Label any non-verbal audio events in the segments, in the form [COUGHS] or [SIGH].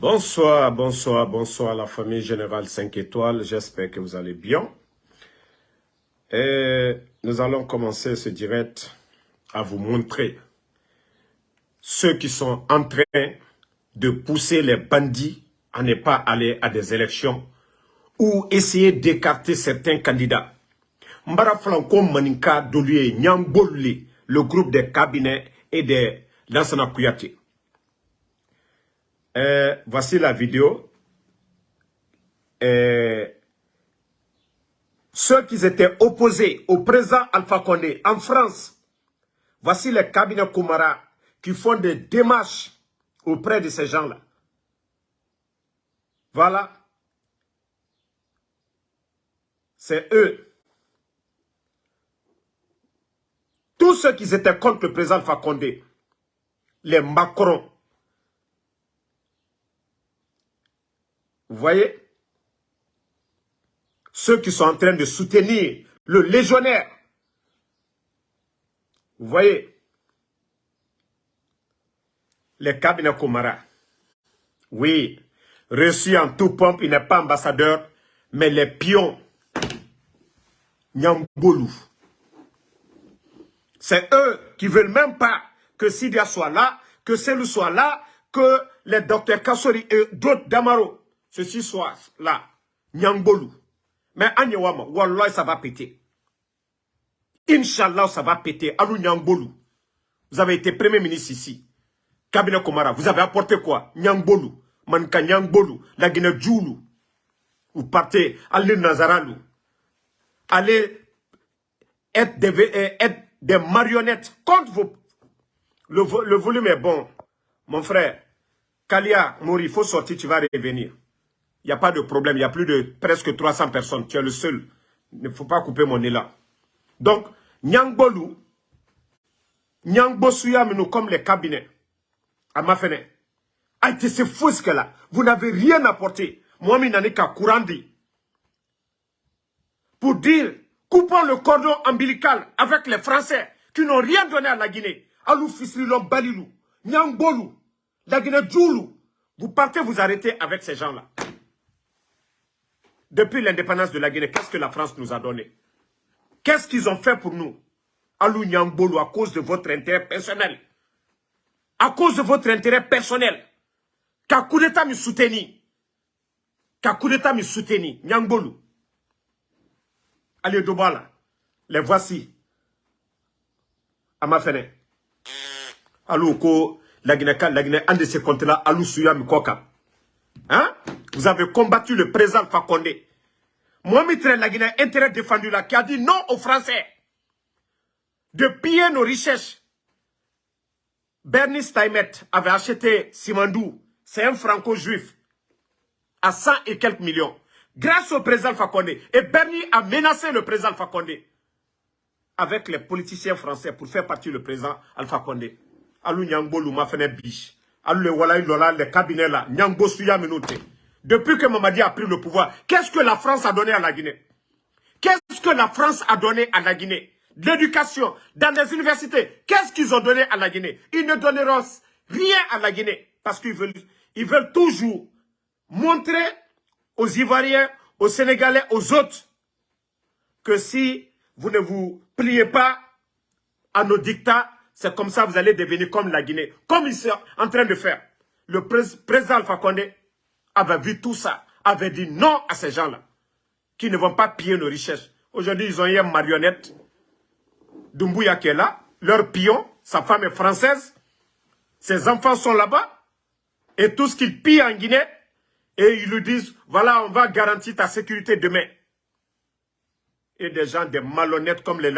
Bonsoir, bonsoir, bonsoir la famille Générale 5 étoiles. J'espère que vous allez bien. Et nous allons commencer ce direct à vous montrer ceux qui sont en train de pousser les bandits à ne pas aller à des élections ou essayer d'écarter certains candidats. Mbara Flanko Maninka Nyambolli, le groupe des cabinets et des Lansana Kouyaté. Euh, voici la vidéo. Euh, ceux qui étaient opposés au président Alpha Condé en France, voici les cabinets Koumara qui font des démarches auprès de ces gens-là. Voilà. C'est eux. Tous ceux qui étaient contre le président Alpha Condé, les Macron, Vous voyez? Ceux qui sont en train de soutenir le légionnaire. Vous voyez? Les cabinets Komara. Oui, reçu en tout pompe, il n'est pas ambassadeur, mais les pions. Nyambolou. C'est eux qui veulent même pas que Sidia soit là, que Selou soit là, que les docteurs Kassori et d'autres Damaro ceci soit là, Nyangbolou. Mais Anyawama, Wallah, ça va péter. Inch'Allah, ça va péter. Alou Nyangbolou. Vous avez été premier ministre ici. Cabinet Komara, vous avez apporté quoi? Nyangbolou. Manka Nyangbolou. La Guinée Djoulou. Vous partez l'île Nazaralou. Allez être des, euh, marionnettes contre vos... Le volume est bon. Mon frère, Kalia, Mori, il faut sortir, tu vas revenir. Il n'y a pas de problème. Il y a plus de presque 300 personnes. Tu es le seul. Il ne faut pas couper mon là. Donc, Nyangbolou, nous comme les cabinets, à ma fenêtre, a été ce ce là. Vous n'avez rien apporté. Moi, je n'ai qu'à Pour dire, coupons le cordon ombilical avec les Français qui n'ont rien donné à la Guinée. Alou Fisrilom Balilou, Nyangbolou, la Guinée Djoulou. Vous partez vous arrêter avec ces gens-là. Depuis l'indépendance de la Guinée, qu'est-ce que la France nous a donné? Qu'est-ce qu'ils ont fait pour nous? Alou Nyangbolou, à cause de votre intérêt personnel. À cause de votre intérêt personnel. Qu'à coup d'État me soutenu. Qu'à coup d'État me soutenu. Nyangbolou. Allez, Dobala. Les voici. À ma fenêtre. Alou, la Guinée, la Guinée, un de ces comptes-là, Alou Souya Mikoka. Hein? Vous avez combattu le président Fakonde. Mohamed la Guinée, intérêt défendu là, qui a dit non aux Français de piller nos richesses. Bernie Steinmet avait acheté Simandou, c'est un franco-juif, à 100 et quelques millions. Grâce au président Fakonde. Et Bernie a menacé le président Fakonde avec les politiciens français pour faire partie du président Alpha Condé. Alou Nyangbo fait biche. Le le cabinet Menoute. Depuis que Mamadi a pris le pouvoir, qu'est-ce que la France a donné à la Guinée? Qu'est-ce que la France a donné à la Guinée? L'éducation, dans les universités, qu'est-ce qu'ils ont donné à la Guinée? Ils ne donneront rien à la Guinée parce qu'ils veulent, ils veulent toujours montrer aux Ivoiriens, aux Sénégalais, aux autres que si vous ne vous pliez pas à nos dictats, c'est comme ça que vous allez devenir comme la Guinée, comme ils sont en train de faire. Le président Alpha Condé avait vu tout ça, avait dit non à ces gens-là, qui ne vont pas piller nos richesses. Aujourd'hui, ils ont eu une marionnette, Dumbuya qui est là, leur pion, sa femme est française, ses enfants sont là-bas, et tout ce qu'ils pillent en Guinée, et ils lui disent, voilà, on va garantir ta sécurité demain. Et des gens, des malhonnêtes comme les,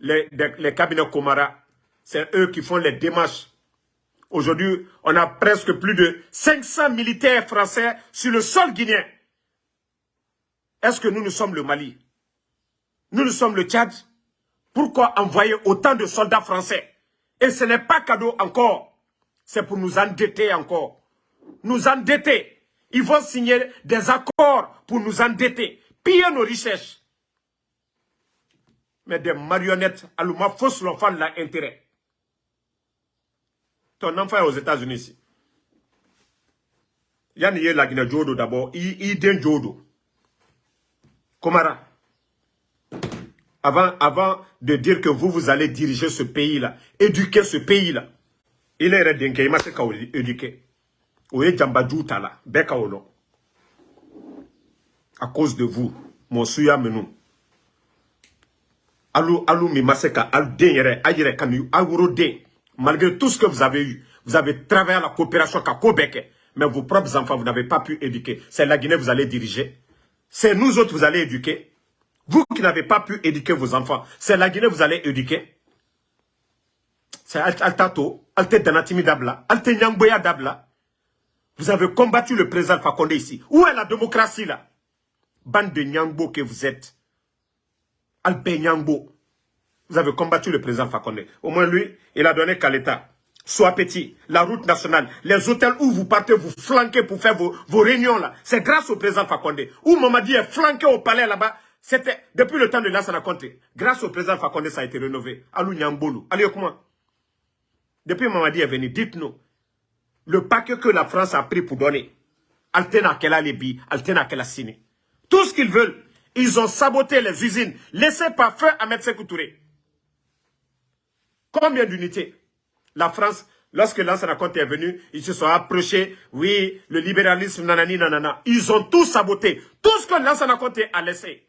les, les cabinets Komara, c'est eux qui font les démarches Aujourd'hui, on a presque plus de 500 militaires français sur le sol guinéen. Est-ce que nous, nous sommes le Mali? Nous, nous sommes le Tchad Pourquoi envoyer autant de soldats français? Et ce n'est pas cadeau encore. C'est pour nous endetter encore. Nous endetter. Ils vont signer des accords pour nous endetter. Piller nos richesses. Mais des marionnettes, Alouma fausse l'enfant l'intérêt. Ton enfant est aux États-Unis ici. yani ye lagina jodo d'abord. I den jodo Komara. Avant avant de dire que vous vous allez diriger ce pays là éduquer ce pays là il est denke il m'a se ka éduquer. O ye jamba ta la bɛɛ ka à cause de vous mon suya menu alu alu mi ma se ka al den yɛrɛ a yɛrɛ kanu malgré tout ce que vous avez eu vous avez travaillé à la coopération ka ko mais vos propres enfants, vous n'avez pas pu éduquer. C'est la Guinée que vous allez diriger. C'est nous autres que vous allez éduquer. Vous qui n'avez pas pu éduquer vos enfants, c'est la Guinée que vous allez éduquer. C'est Altato, Alte Danatimi Dabla, Alte Nyangboya Dabla. Vous avez combattu le président Fakonde ici. Où est la démocratie là? Bande de Nyangbo que vous êtes. Alpe Nyangbo. Vous avez combattu le président Fakonde. Au moins lui, il a donné qu'à l'État soit petit, la route nationale, les hôtels où vous partez, vous flanquez pour faire vos, réunions là. C'est grâce au président Fakonde. Où Mamadi est flanqué au palais là-bas, c'était depuis le temps de Lansana Conte. Grâce au président Fakonde, ça a été rénové. Alou Nyambolu. Allez, comment Depuis Mamadi est venu, dites-nous, le paquet que la France a pris pour donner, Altena Kela Lebi, Altena Kela Sini. Tout ce qu'ils veulent, ils ont saboté les usines, laissées par feu à Ahmed Touré. Combien d'unités? La France, lorsque Lansana Conte est venu, ils se sont approchés. Oui, le libéralisme, nanani, nanana. Ils ont tout saboté. Tout ce que Lansana Conte a laissé.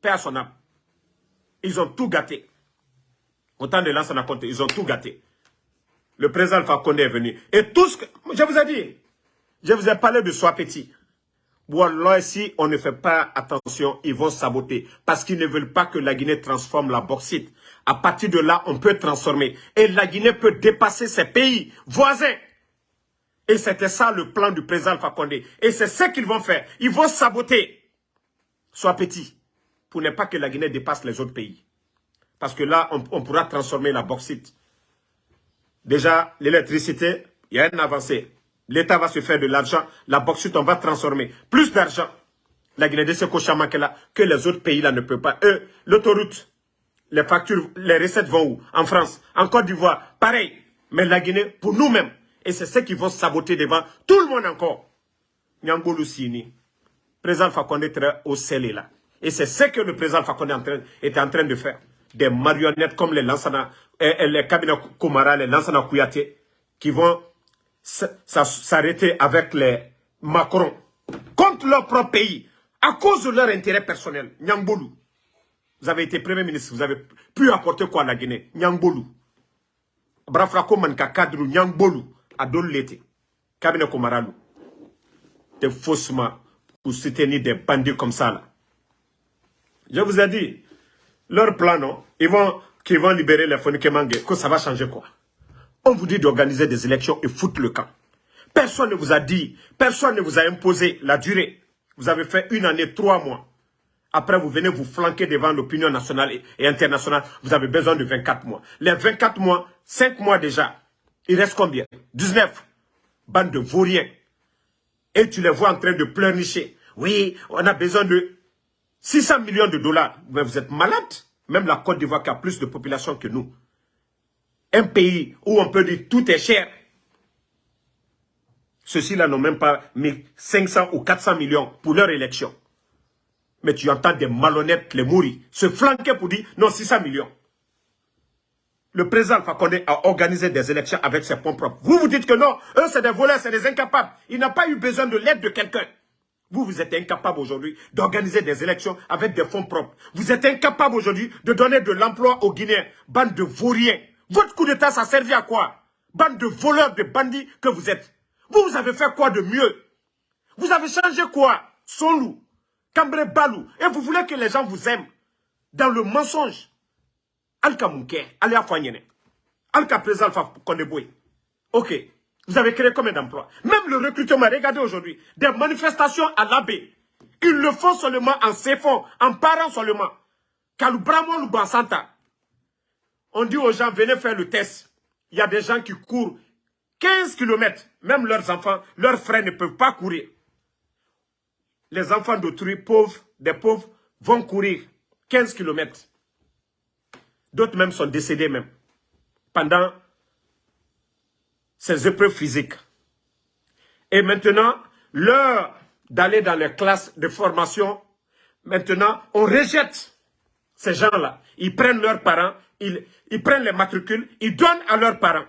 Père son âme. Ils ont tout gâté. Autant de Lansana Conte, ils ont tout gâté. Le président Alpha est venu. Et tout ce que... Je vous ai dit, je vous ai parlé de soi petit. Voilà, si on ne fait pas attention, ils vont saboter. Parce qu'ils ne veulent pas que la Guinée transforme la bauxite. À partir de là, on peut transformer. Et la Guinée peut dépasser ses pays voisins. Et c'était ça le plan du président Fakonde. Et c'est ce qu'ils vont faire. Ils vont saboter. Sois petit. Pour ne pas que la Guinée dépasse les autres pays. Parce que là, on, pourra transformer la bauxite. Déjà, l'électricité, il y a une avancée. L'État va se faire de l'argent. La bauxite, on va transformer. Plus d'argent. La Guinée de Sekochama que les autres pays là ne peuvent pas. Eux, l'autoroute, les factures, les recettes vont où? En France, en Côte d'Ivoire, pareil. Mais la Guinée, pour nous-mêmes. Et c'est ce qui vont saboter devant tout le monde encore. Nyangolo Sini, président Fakonde est au scellé là. Et c'est ce que le président Fakonde est en train de faire. Des marionnettes comme les Lansana, les cabinets Komara, les Lansana Kouyaté, qui vont s'arrêter avec les Macron contre leur propre pays à cause de leur intérêt personnel. Nyangbolou. Vous avez été Premier ministre, vous avez pu apporter quoi à la Guinée? Nyangbolou. Brafrako manka cadre Nyangbolou à l'été. Cabinet Komaralou. Des faussements pour soutenir des bandits comme ça là. Je vous ai dit, leur plan, non, ils vont, qu'ils vont libérer les Fonikemangue, que ça va changer quoi? On vous dit d'organiser des élections et foutre le camp. Personne ne vous a dit, personne ne vous a imposé la durée. Vous avez fait une année, trois mois. Après, vous venez vous flanquer devant l'opinion nationale et internationale. Vous avez besoin de 24 mois. Les 24 mois, 5 mois déjà. Il reste combien? 19. Bande de vauriens. Et tu les vois en train de pleurnicher. Oui, on a besoin de 600 millions de dollars. Mais vous êtes malade. Même la Côte d'Ivoire qui a plus de population que nous. Un pays où on peut dire tout est cher. Ceux-ci-là n'ont même pas mis 500 ou 400 millions pour leur élection. Mais tu entends des malhonnêtes, les mourir, se flanquer pour dire non, 600 millions. Le président Fakonde a organisé des élections avec ses fonds propres. Vous vous dites que non, eux c'est des voleurs, c'est des incapables. Il n'a pas eu besoin de l'aide de quelqu'un. Vous, vous êtes incapable aujourd'hui d'organiser des élections avec des fonds propres. Vous êtes incapable aujourd'hui de donner de l'emploi aux Guinéens. Bande de vauriens. Votre coup d'État, ça servi à quoi? Bande de voleurs, de bandits que vous êtes. Vous, vous avez fait quoi de mieux? Vous avez changé quoi? Son loup. Cambré Balou. Et vous voulez que les gens vous aiment dans le mensonge. Alka Mouké, Alia Fanyene. Alka Président Kondeboy. Ok. Vous avez créé combien d'emplois? Même le recrutement, regardez aujourd'hui, des manifestations à l'abbé. Ils le font seulement en s'effondrant, en parlant seulement. Kaloubramo ou Santa. On dit aux gens, venez faire le test. Il y a des gens qui courent 15 km. Même leurs enfants, leurs frères ne peuvent pas courir les enfants d'autrui pauvres, des pauvres, vont courir 15 km. D'autres même sont décédés même pendant ces épreuves physiques. Et maintenant, l'heure d'aller dans les classes de formation, maintenant, on rejette ces gens-là. Ils prennent leurs parents, ils, prennent les matricules, ils donnent à leurs parents.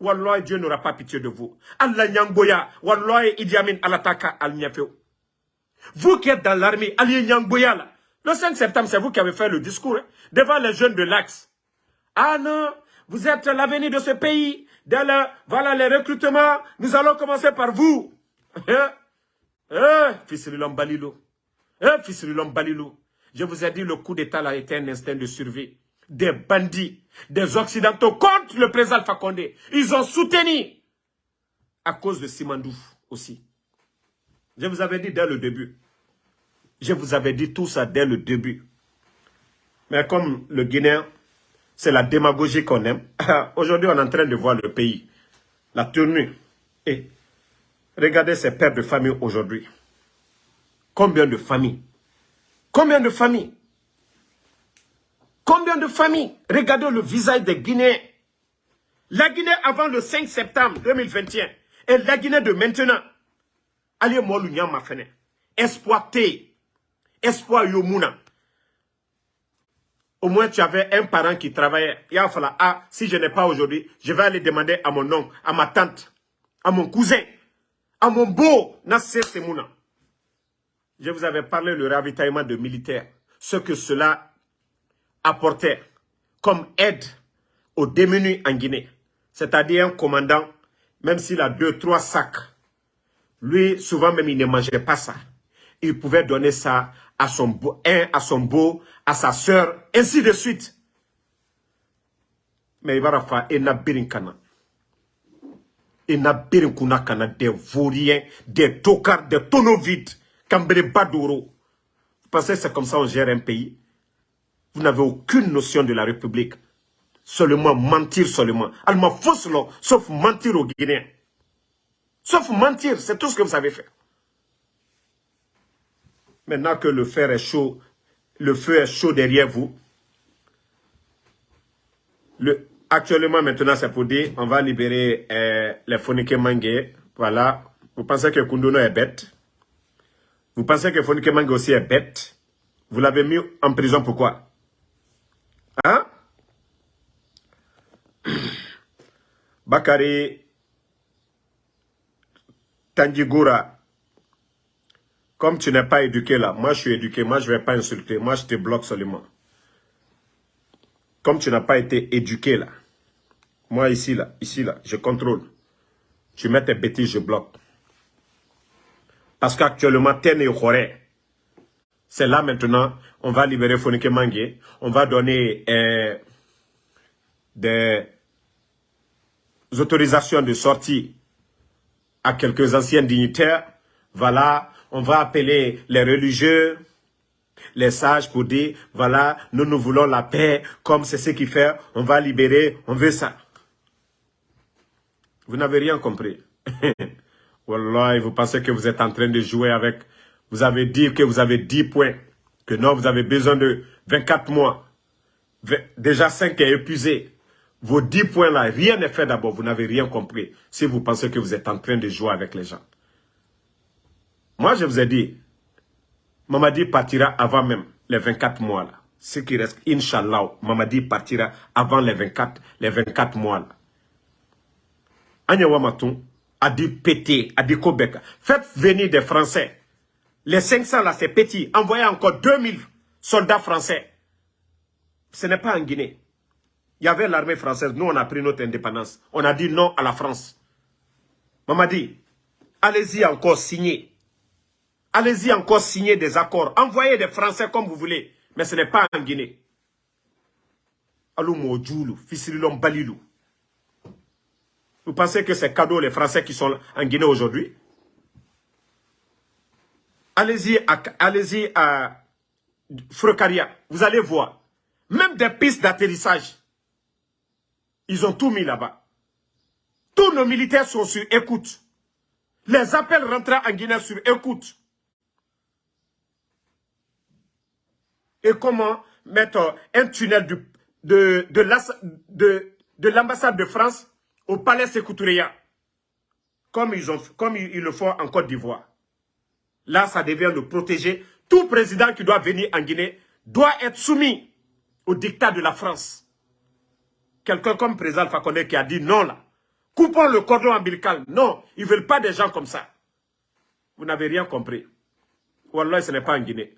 Wallah, Dieu n'aura pas pitié de vous. Allah Nyangboya, Wallah, Idi Amin, Alataka, Al Vous qui êtes dans l'armée, Ali Nyangboya, là, le 5 septembre, c'est vous qui avez fait le discours hein, devant les jeunes de l'Axe. Ah non, vous êtes l'avenir de ce pays. voilà les recrutements. Nous allons commencer par vous. Eh, l'homme Balilo? Eh, fils Balilo? Je vous ai dit, le coup d'État a été un instinct de survie. Des bandits, des Occidentaux contre le président Condé. Ils ont soutenu à cause de Simandou aussi. Je vous avais dit dès le début. Je vous avais dit tout ça dès le début. Mais comme le Guinéen, c'est la démagogie qu'on aime. [COUGHS] Aujourd'hui, on est en train de voir le pays. La tenue. Et regardez ces pères de famille aujourd'hui. Combien de familles? Combien de familles? Combien de familles? Regardez le visage des Guinéens. La Guinée avant le 5 septembre 2021 et la Guinée de maintenant. Allez, moi, ma Exploité espoir yomuna. Au moins, tu avais un parent qui travaillait. Il a fallu, ah, si je n'ai pas aujourd'hui, je vais aller demander à mon oncle, à ma tante, à mon cousin, à mon beau. Je vous avais parlé le ravitaillement de militaires. Ce que cela apportait comme aide aux démunis en Guinée. C'est-à-dire un commandant, même s'il a deux, trois sacs, lui, souvent même, il ne mangeait pas ça. Il pouvait donner ça à son beau, un à sa sœur, ainsi de suite. Mais il va birinkana. Il n'a kana des vauriens, des tocards, des tonneaux vides, Kambere Badouro. Vous pensez que c'est comme ça on gère un pays? Vous n'avez aucune notion de la République. Seulement mentir seulement. Allemand fausse sauf mentir aux Guinéens. Sauf mentir, c'est tout ce que vous savez faire. Maintenant que le fer est chaud, le feu est chaud derrière vous. Le, actuellement, maintenant, c'est pour dire, on va libérer euh, les Fonike Mangé. Voilà. Vous pensez que Kunduno est bête? Vous pensez que Fonike Mangé aussi est bête? Vous l'avez mis en prison pourquoi? Hein? [COUGHS] Bakari Tanjigura comme tu n'es pas éduqué là, moi je suis éduqué, moi je ne vais pas insulter, moi je te bloque seulement. Comme tu n'as pas été éduqué là, moi ici là, ici là, je contrôle. Tu mets tes bêtises, je bloque. Parce qu'actuellement, Tene et c'est là maintenant, on va libérer Fonike Mangé, on va donner euh, des autorisations de sortie à quelques anciens dignitaires. Voilà, on va appeler les religieux, les sages pour dire, voilà, nous nous voulons la paix, comme c'est ce qu'il fait, on va libérer, on veut ça. Vous n'avez rien compris. [LAUGHS] Wallah, vous pensez que vous êtes en train de jouer avec, vous avez dit que vous avez 10 points, que non, vous avez besoin de 24 mois. Déjà 5 est épuisé. Vos 10 points là, rien n'est fait d'abord, vous n'avez rien compris. Si vous pensez que vous êtes en train de jouer avec les gens. Moi, je vous ai dit, Mamadi partira avant même les 24 mois là. Ce qui reste, Inch'Allah, Mamadi partira avant les 24, les 24 mois là. Wamatou a dit péter, a dit Kobeka. Faites venir des Français. Les 500 là, c'est petit. Envoyez encore 2000 soldats français. Ce n'est pas en Guinée. Il y avait l'armée française. Nous, on a pris notre indépendance. On a dit non à la France. Mamadi, allez-y encore signer. Allez-y encore signer des accords. Envoyez des Français comme vous voulez. Mais ce n'est pas en Guinée. Alou Balilou. Vous pensez que c'est cadeau les Français qui sont en Guinée aujourd'hui? Allez-y à, allez à Frocaria. Vous allez voir. Même des pistes d'atterrissage. Ils ont tout mis là-bas. Tous nos militaires sont sur écoute. Les appels rentrant en Guinée sur écoute. et comment mettre un tunnel de, de, l'ambassade de, France au palais Sécoutouria. comme ils, comme le font en Côte d'Ivoire. Là, ça devient de protéger. Tout président qui doit venir en Guinée doit être soumis au dictat de la France. Quelqu'un comme président Fakonde qui a dit non là. Coupons le cordon ombilical. Non, ils ne veulent pas des gens comme ça. Vous n'avez rien compris. Wallah, ce n'est pas en Guinée.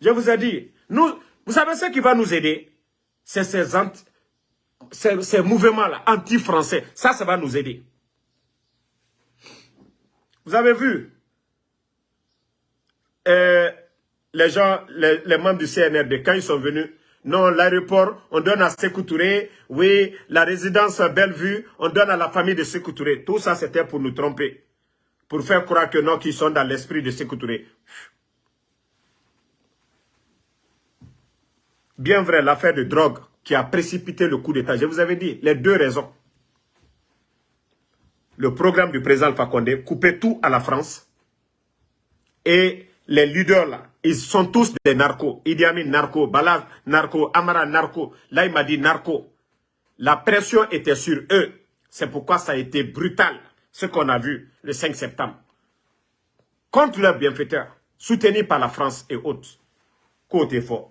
Je vous ai dit, nous, vous savez ce qui va nous aider? C'est ces, mouvements-là, anti-français. Ça, ça va nous aider. Vous avez vu? Euh, les gens, les, membres du CNRD, quand ils sont venus, non, l'aéroport, on donne à Touré, oui, la résidence Bellevue, on donne à la famille de Sékou Touré. Tout ça, c'était pour nous tromper. Pour faire croire que non, qu'ils sont dans l'esprit de Sékou Touré. Bien vrai, l'affaire de drogue qui a précipité le coup d'État. Je vous avais dit, les deux raisons. Le programme du président Alpha Condé, couper tout à la France et les leaders là, ils sont tous des narcos. Idi Amin, narco. Balaz, narco. Amara, narco. Là, il m'a dit narco. La pression était sur eux. C'est pourquoi ça a été brutal, ce qu'on a vu le 5 septembre. Contre leurs bienfaiteurs, soutenus par la France et autres. Côté fort.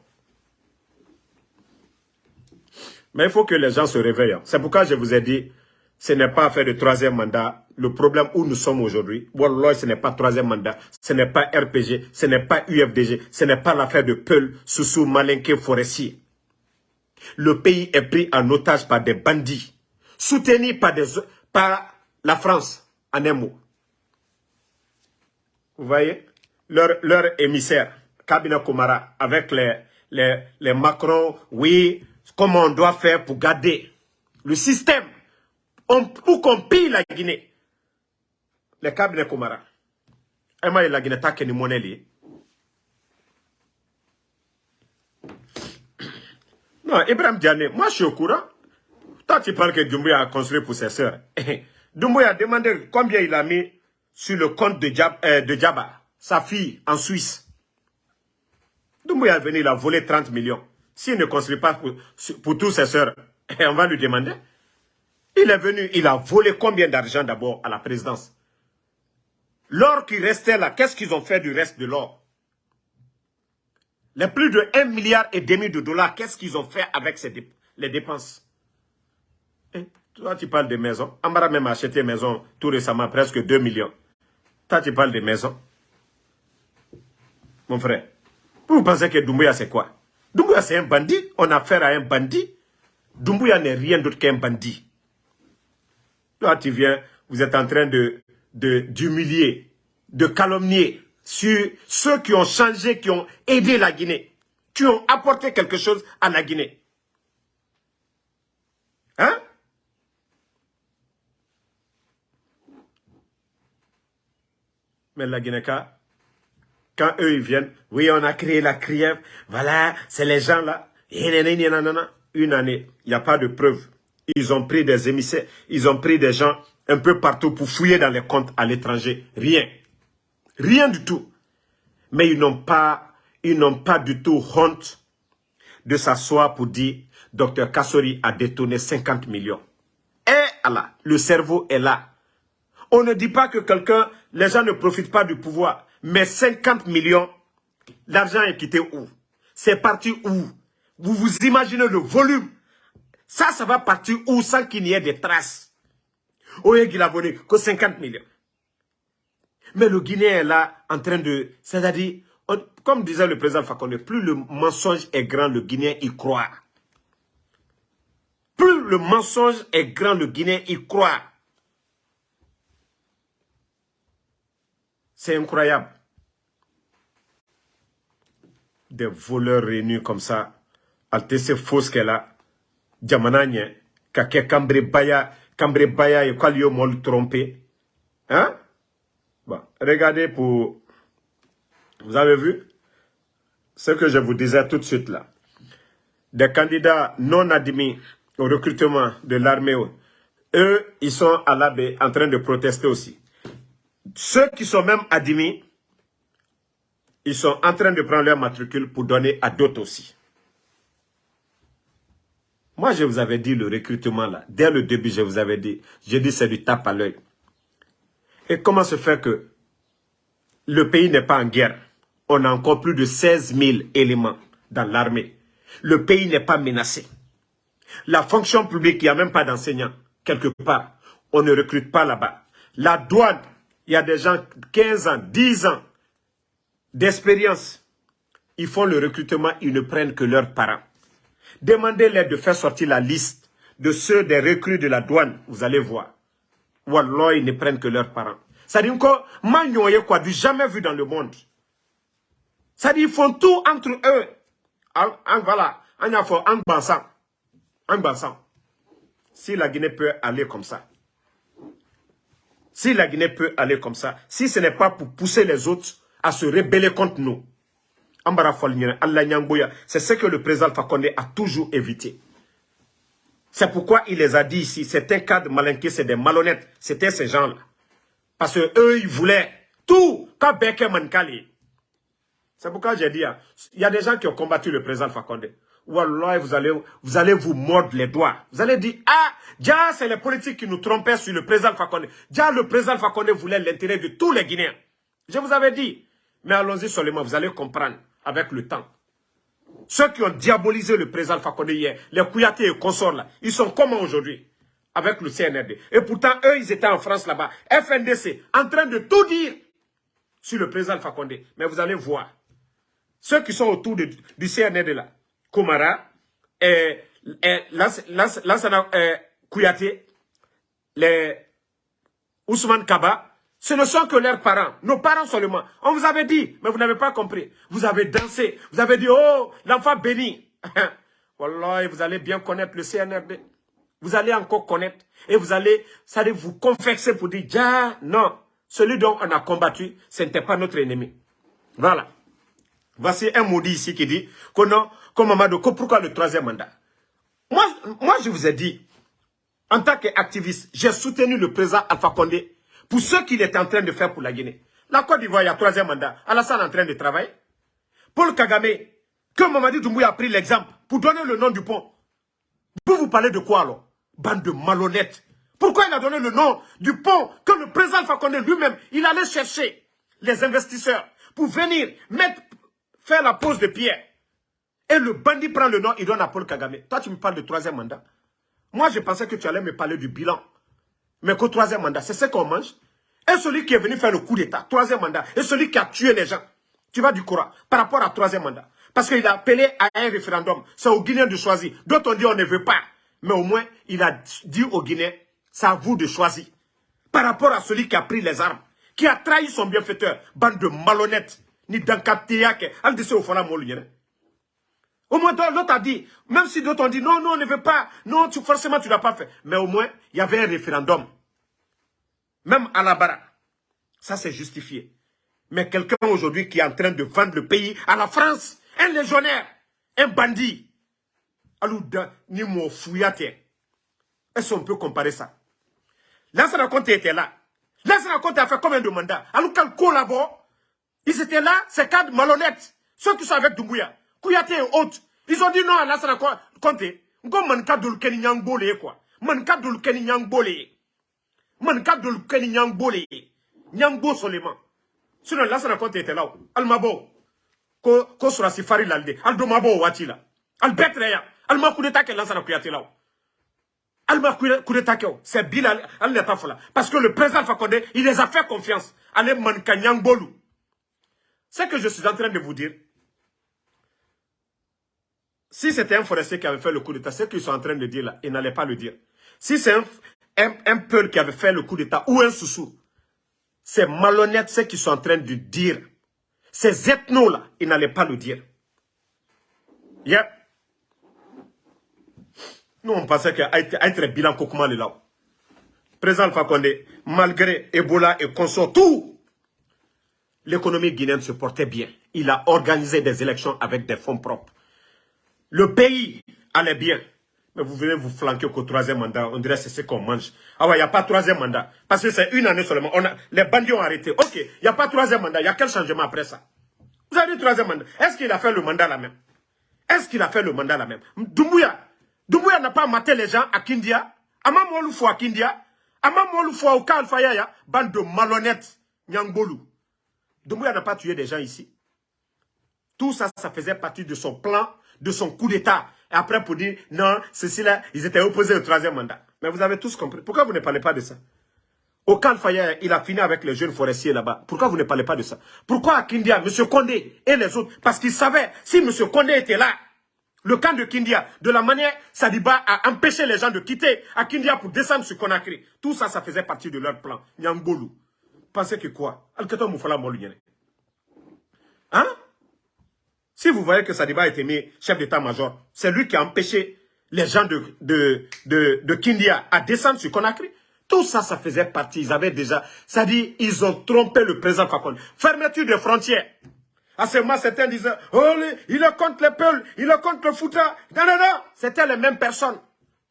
Mais il faut que les gens se réveillent. C'est pourquoi je vous ai dit, ce n'est pas faire de troisième mandat le problème où nous sommes aujourd'hui, ce n'est pas troisième mandat, ce n'est pas RPG, ce n'est pas UFDG, ce n'est pas l'affaire de Peul, Soussou, Malinké, Forestier. Le pays est pris en otage par des bandits, soutenus par, des, par la France, en un mot. Vous voyez? Leur, leur émissaire, Kabina Komara, avec les, les, les Macron, oui, comment on doit faire pour garder le système pour qu'on pille la Guinée le cabinet Komara. Emma la Guinée ni monnaie Non, Ibrahim Diane, moi je suis au courant. Toi tu parles que Doumbouya a construit pour ses sœurs. [LAUGHS] Doumbouya a demandé combien il a mis sur le compte de, Djab, euh, sa fille en Suisse. Doumbouya est venu, il a volé 30 millions. S'il ne construit pas pour, pour tous ses sœurs, [LAUGHS] on va lui demander. Il est venu, il a volé combien d'argent d'abord à la présidence? L'or qui restait là, qu'est-ce qu'ils ont fait du reste de l'or? Les plus de 1 milliard et demi de dollars, qu'est-ce qu'ils ont fait avec ces les dépenses? Eh, Toi, tu parles de maisons. Amara même a acheté une maison tout récemment, presque 2 millions. Toi, tu parles de maisons. Mon frère, vous pensez que Doumbouya, c'est quoi? Doumbouya, c'est un bandit. On a affaire à un bandit. Doumbouya n'est rien d'autre qu'un bandit. Toi, tu viens, vous êtes en train de d'humilier, de, calomnier sur ceux qui ont changé, qui ont aidé la Guinée, qui ont apporté quelque chose à la Guinée. Hein? Mais la Guinée, quand eux ils viennent, oui, on a créé la CRIEF, voilà, c'est les gens là, une année, il n'y a pas de preuves. Ils ont pris des émissaires, ils ont pris des gens un peu partout pour fouiller dans les comptes à l'étranger. Rien. Rien du tout. Mais ils n'ont pas, ils n'ont pas du tout honte de s'asseoir pour dire Docteur Kassori a détourné 50 millions. Et Allah, le cerveau est là. On ne dit pas que quelqu'un, les gens ne profitent pas du pouvoir. Mais 50 millions, l'argent est quitté où? C'est parti où? Vous vous imaginez le volume Ça, ça va partir où sans qu'il n'y ait des traces? Oye qu'il a volé que 50 millions. Mais le Guinéen est là en train de... C'est-à-dire, comme disait le président Fakonde, plus le mensonge est grand, le Guinéen y croit. Plus le mensonge est grand, le Guinéen y croit. C'est incroyable. Des voleurs réunis comme ça. Altesse fausse qu'elle a. Djamananye. Kake Kambre Baya. Cambré Baya et Kwalio Mol trompé. Hein? Bon, regardez pour... Vous avez vu? Ce que je vous disais tout de suite là. Des candidats non admis au recrutement de l'armée, eux, ils sont à la baie en train de protester aussi. Ceux qui sont même admis, ils sont en train de prendre leur matricule pour donner à d'autres aussi. Moi, je vous avais dit le recrutement là. Dès le début, je vous avais dit. Je dis c'est du tape à l'œil. Et comment se fait que le pays n'est pas en guerre? On a encore plus de 16 000 éléments dans l'armée. Le pays n'est pas menacé. La fonction publique, il n'y a même pas d'enseignants, quelque part. On ne recrute pas là-bas. La douane, il y a des gens 15 ans, 10 ans d'expérience. Ils font le recrutement, ils ne prennent que leurs parents. Demandez-leur de faire sortir la liste de ceux des recrues de la douane. Vous allez voir. Wallah, ils ne prennent que leurs parents. Ça dit encore, quoi, du jamais vu dans le monde. Ça dit, ils font tout entre eux. En, voilà, en, en bansant. En bansant. Si la Guinée peut aller comme ça, si la Guinée peut aller comme ça, si ce n'est pas pour pousser les autres à se rebeller contre nous, c'est ce que le président Fakonde a toujours évité. C'est pourquoi il les a dit ici, c'est un cas de malinqué, c'est des malhonnêtes. C'était ces gens-là. Parce que eux, ils voulaient tout. Quand. C'est pourquoi j'ai dit, hein, il y a des gens qui ont combattu le président Fakonde. Wallah, vous allez, vous allez vous mordre les doigts. Vous allez dire, ah, déjà, c'est les politiques qui nous trompaient sur le président Fakonde. Déjà, le président Fakonde voulait l'intérêt de tous les Guinéens. Je vous avais dit. Mais allons-y seulement, vous allez comprendre avec le temps. Ceux qui ont diabolisé le président Fakonde hier, les Kouyaté et consorts là, ils sont comment aujourd'hui Avec le CNRD. Et pourtant, eux, ils étaient en France là-bas. FNDC, en train de tout dire sur le président Fakonde. Mais vous allez voir. Ceux qui sont autour du CNRD là, Komara, et, et Lansana euh, Kouyaté, les Ousmane Kaba, ce ne sont que leurs parents, nos parents seulement. On vous avait dit, mais vous n'avez pas compris. Vous avez dansé, vous avez dit, oh, l'enfant béni. [LAUGHS] Wallah, vous allez bien connaître le CNRD. Vous allez encore connaître. Et vous allez, ça allez vous confesser pour dire, ja, non, celui dont on a combattu, ce n'était pas notre ennemi. Voilà. Voici un maudit ici qui dit, que non, comme Mamadou, pourquoi le troisième mandat? Moi, moi, je vous ai dit, en tant qu'activiste, j'ai soutenu le président Alpha Condé pour ce qu'il est en train de faire pour la Guinée. La Côte d'Ivoire, il y a troisième mandat. Alassane est en train de travailler. Paul Kagame, que Mamadi Doumbouya a pris l'exemple pour donner le nom du pont. Vous vous parlez de quoi alors? Bande de malhonnêtes. Pourquoi il a donné le nom du pont que le président Fakonde lui-même, il allait chercher les investisseurs pour venir mettre, faire la pose de pierre? Et le bandit prend le nom, il donne à Paul Kagame. Toi, tu me parles de troisième mandat. Moi, je pensais que tu allais me parler du bilan. Mais qu'au troisième mandat, c'est ce qu'on mange. Et celui qui est venu faire le coup d'État, troisième mandat, et celui qui a tué les gens, tu vas du courant par rapport à troisième mandat. Parce qu'il a appelé à un référendum. C'est aux Guinéens de choisir. D'autres ont dit on ne veut pas. Mais au moins, il a dit aux Guinéens, c'est à vous de choisir. Par rapport à celui qui a pris les armes, qui a trahi son bienfaiteur, bande de malhonnêtes, ni d'encaptéac, al de au Au moins, l'autre a dit, même si d'autres ont dit, non, non, on ne veut pas, non, forcément, tu n'as pas fait. Mais au moins, il y avait un référendum. Même à la bara. Ça, c'est justifié. Mais quelqu'un aujourd'hui qui est en train de vendre le pays à la France, un légionnaire, un bandit, Alouda, ni fouillate. Est-ce qu'on peut comparer ça? Lansana Conte était là. Lansana Conte a fait combien de mandats? Aloukan collabore. Ils étaient là, c'est cadres malhonnêtes. Ceux qui sont avec Doumbouya. Kouyaté et autres. Ils ont dit non à Lansana Conte. Ngo manka dul keni nyang quoi. Manka dul keni nyang man ka dol keni nyangbolé nyangbo seulement. Sinon là ça raconte était là almabo ko ko sura sifari lalde. Aldo mabo wati la al betre ya alma coup d'état que kuyate là alma coup d'état que c'est bilal. Al fola parce que le président Fakonde il les a fait confiance. Allez man kanyangbolou c'est que je suis en train de vous dire si c'était un forestier qui avait fait le coup d'état, ce qu'ils sont en train de dire là, ils n'allaient pas le dire. Si c'est un, un, peuple qui avait fait le coup d'État ou un sous-sous. C'est malhonnête ce qu'ils sont en train de dire. Ces ethnos-là, ils n'allaient pas le dire. Yeah. Nous, on pensait qu'être bilan Kokouma est là. Président Fakonde, malgré Ebola et consort, tout, l'économie guinéenne se portait bien. Il a organisé des élections avec des fonds propres. Le pays allait bien. Mais vous venez vous flanquer qu'au troisième mandat, on dirait que c'est ce qu'on mange. Ah ouais, il n'y a pas troisième mandat. Parce que c'est une année seulement. Les bandits ont arrêté. Ok, il n'y a pas troisième mandat. Il y a quel changement après ça? Vous avez dit troisième mandat. Est-ce qu'il a fait le mandat là même? Est-ce qu'il a fait le mandat là même? Doumbouya. Doumbouya n'a pas maté les gens à Kindia. Amamolufo à Kindia. Ama Molou Fouaouka Alfaya, bande de malhonnêtes, Nyangbolou. Doumbouya n'a pas tué des gens ici. Tout ça, ça faisait partie de son plan, de son coup d'État. Et après, pour dire, non, ceci-là, ils étaient opposés au troisième mandat. Mais vous avez tous compris. Pourquoi vous ne parlez pas de ça? Au Faya, il a fini avec les jeunes forestiers là-bas. Pourquoi vous ne parlez pas de ça? Pourquoi à Kindia, M. Condé et les autres? Parce qu'ils savaient, si M. Condé était là, le camp de Kindia, de la manière Sadiba a empêché les gens de quitter à Kindia pour descendre sur Conakry. Tout ça, ça faisait partie de leur plan. Nyangbolou. Pensez que quoi? Hein? Si vous voyez que Sadiba est mis chef d'état-major, c'est lui qui a empêché les gens de, de, de, de Kindia à descendre sur Conakry. Tout ça, ça faisait partie. Ils avaient déjà... Ça dit, ils ont trompé le président Fakon. Fermeture des frontières. À ce moment, certains disaient, oh, il est contre les Peuls, il est contre le Fouta. Non, non, non, c'était les mêmes personnes.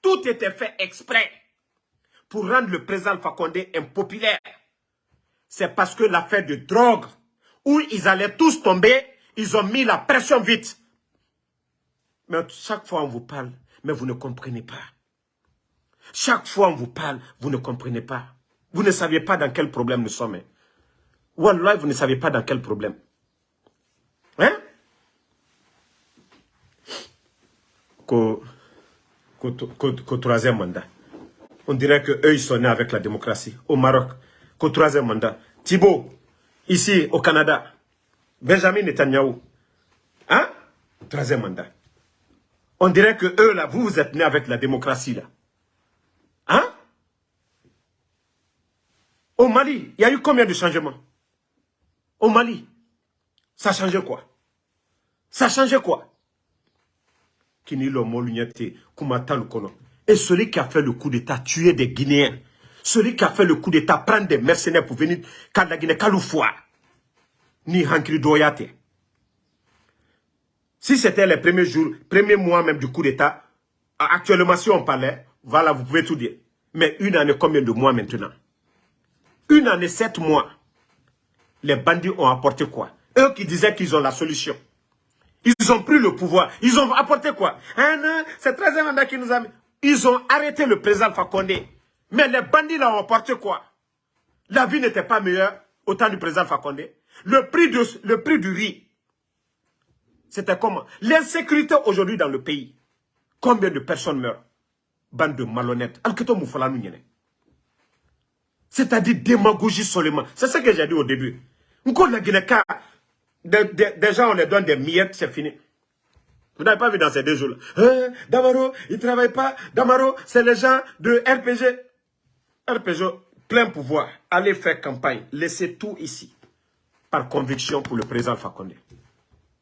Tout était fait exprès pour rendre le président Fakonde impopulaire. C'est parce que l'affaire de drogue, où ils allaient tous tomber, ils ont mis la pression vite. Mais chaque fois on vous parle, mais vous ne comprenez pas. Chaque fois on vous parle, vous ne comprenez pas. Vous ne saviez pas dans quel problème nous sommes. Wallah, vous ne savez pas dans quel problème. Hein? Qu'au troisième mandat. On dirait qu'eux, ils sont nés avec la démocratie. Au Maroc, qu'au troisième mandat. Thibault, ici au Canada. Benjamin Netanyahu. Hein? Troisième mandat. On dirait que eux, là, vous, vous êtes nés avec la démocratie, là. Hein? Au Mali, il y a eu combien de changements? Au Mali. Ça a changé quoi? Ça a changé quoi? Et celui qui a fait le coup d'État, tuer des Guinéens. Celui qui a fait le coup d'État, prendre des mercenaires pour venir Guinée, Kaloufwa. Ni Hankri Doyate. Si c'était les premiers jours, premiers mois même du coup d'État, actuellement si on parlait, voilà, vous pouvez tout dire. Mais une année, combien de mois maintenant? Une année, sept mois. Les bandits ont apporté quoi? Eux qui disaient qu'ils ont la solution. Ils ont pris le pouvoir. Ils ont apporté quoi? Hein, C'est 13 mandat qui nous a mis. Ils ont arrêté le président Fakonde. Mais les bandits là ont apporté quoi? La vie n'était pas meilleure au temps du président Fakonde. Le prix, du riz, c'était comment? L'insécurité aujourd'hui dans le pays. Combien de personnes meurent? Bande de malhonnêtes. C'est-à-dire démagogie seulement. C'est ce que j'ai dit au début. Des, gens, on les donne des miettes, c'est fini. Vous n'avez pas vu dans ces deux jours-là. Hein, Damaro, il ne travaille pas. Damaro, c'est les gens de RPG. RPG, plein pouvoir. Allez faire campagne. Laissez tout ici. Par conviction pour le président Fakonde.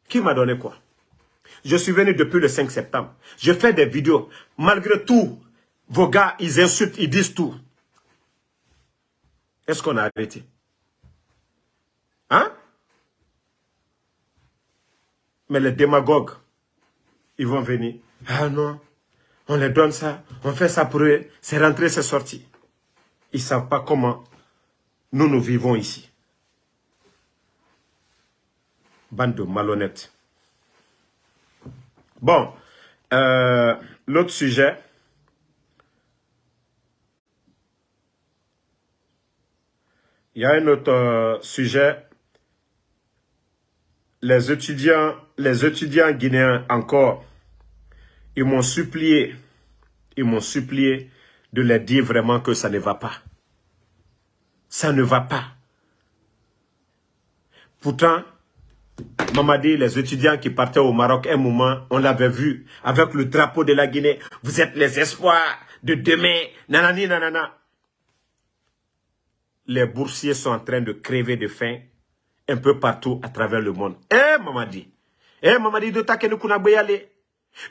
Qui m'a donné quoi? Je suis venu depuis le 5 septembre. Je fais des vidéos. Malgré tout, vos gars, ils insultent, ils disent tout. Est-ce qu'on a arrêté? Hein? Mais les démagogues, ils vont venir. Ah non, on les donne ça, on fait ça pour eux. C'est rentré, c'est sorti. Ils ne savent pas comment nous, nous vivons ici. Bande de malhonnêtes. Bon, euh, l'autre sujet. Il y a un autre euh, sujet les étudiants, les étudiants guinéens encore, ils m'ont supplié, ils m'ont supplié de leur dire vraiment que ça ne va pas. Ça ne va pas. Pourtant, Maman dit, les étudiants qui partaient au Maroc, un moment, on l'avait vu avec le drapeau de la Guinée. Vous êtes les espoirs de demain. Nanani, nanana. Les boursiers sont en train de crever de faim un peu partout à travers le monde. Eh, Mamadi. Eh, Mamadi de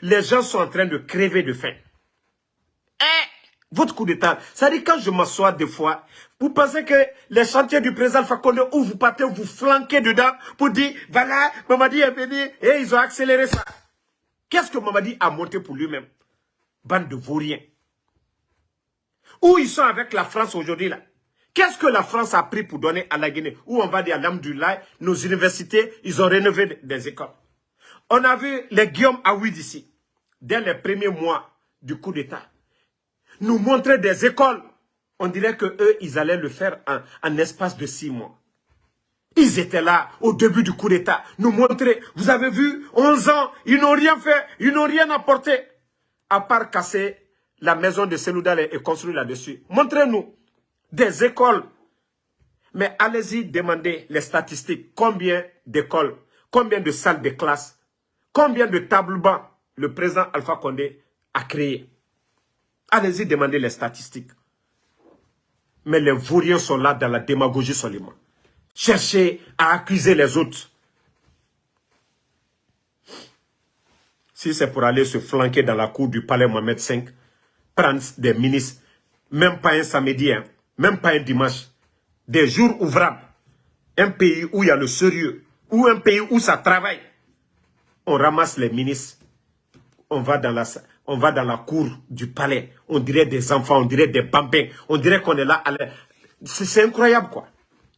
Les gens sont en train de crever de faim. Votre coup d'état. Ça dit quand je m'assois des fois, vous pensez que les chantiers du président Fakonde où vous partez, vous flanquez dedans pour dire, voilà, Mamadi est venu et ils ont accéléré ça. Qu'est-ce que Mamadi a monté pour lui-même? Bande de vauriens. Où ils sont avec la France aujourd'hui là? Qu'est-ce que la France a pris pour donner à la Guinée? Où on va dire, Alhamdulillah, nos universités, ils ont rénové des écoles. On a vu les Guillaume Aouid ici, dès les premiers mois du coup d'État, nous montrer des écoles On dirait que eux, ils allaient le faire en, en espace de six mois. Ils étaient là au début du coup d'État, nous montrer, vous avez vu, 11 ans, ils n'ont rien fait, ils n'ont rien apporté, à part casser la maison de Seloudal et construire là-dessus. Montrez-nous des écoles. Mais allez-y demander les statistiques. Combien d'écoles, combien de salles de classe, combien de tables bancs le président Alpha Condé a créé. Allez-y demander les statistiques. Mais les vauriens sont là dans la démagogie seulement. Cherchez à accuser les autres. Si c'est pour aller se flanquer dans la cour du palais Mohamed V, prendre des ministres, même pas un samedi, hein, même pas un dimanche, des jours ouvrables, un pays où il y a le sérieux, ou un pays où ça travaille, on ramasse les ministres, on va dans la, cour du palais, on dirait des enfants, on dirait des bambins, on dirait qu'on est là, c'est incroyable quoi.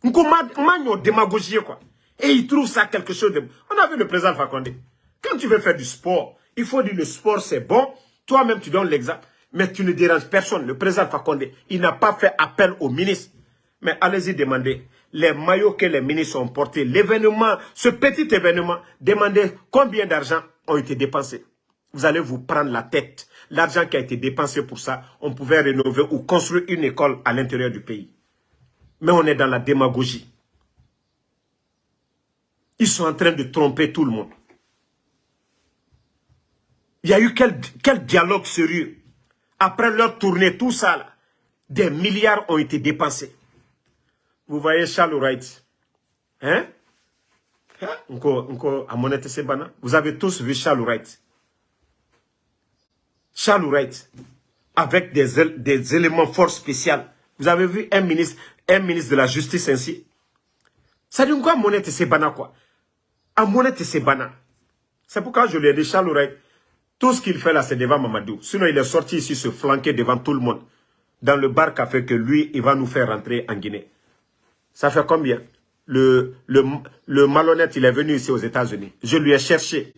On démagogie quoi. Et ils trouvent ça quelque chose de... On a vu le président Fakonde. Quand tu veux faire du sport, il faut dire le sport c'est bon, toi-même tu donnes l'exemple. Mais tu ne déranges personne. Le président Fakonde, il n'a pas fait appel au ministre. Mais allez-y demander les maillots que les ministres ont portés, l'événement, ce petit événement, demandez combien d'argent ont été dépensés. Vous allez vous prendre la tête. L'argent qui a été dépensé pour ça, on pouvait rénover ou construire une école à l'intérieur du pays. Mais on est dans la démagogie. Ils sont en train de tromper tout le monde. Il y a eu quel, quel dialogue sérieux? Après leur tournée, tout ça, des milliards ont été dépensés. Vous voyez Charles Wright. Hein? hein? Vous avez tous vu Charles Wright. Charles Wright, avec des, des éléments forts spéciaux. Vous avez vu un ministre, de la justice ainsi. Ça dit quoi Monette Sebana quoi À Monette Sebana. C'est pourquoi je lui ai dit Charles Wright, tout ce qu'il fait là, c'est devant Mamadou. Sinon, il est sorti ici se flanquer devant tout le monde. Dans le bar café que lui, il va nous faire rentrer en Guinée. Ça fait combien? Le, le, le malhonnête, il est venu ici aux États-Unis. Je lui ai cherché.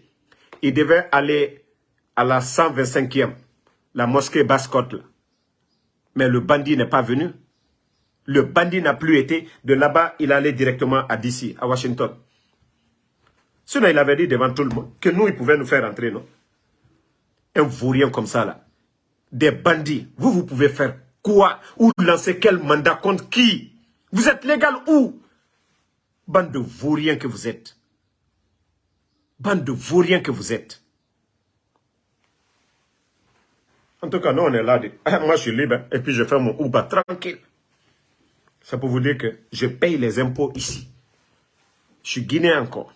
Il devait aller à la 125e, la mosquée Basse-Côte. Mais le bandit n'est pas venu. Le bandit n'a plus été. De là-bas, il allait directement à DC, à Washington. Sinon, il avait dit devant tout le monde que nous, il pouvait nous faire rentrer, non? Un vaurien comme ça là, des bandits, vous, vous pouvez faire quoi Ou lancer quel mandat contre qui? Vous êtes légal où? Bande de vauriens que vous êtes. Bande de vauriens que vous êtes. En tout cas, nous, on est là. [COUGHS] Moi, je suis libre et puis je fais mon Uber tranquille. Ça pour vous dire que je paye les impôts ici. Je suis guinéen encore.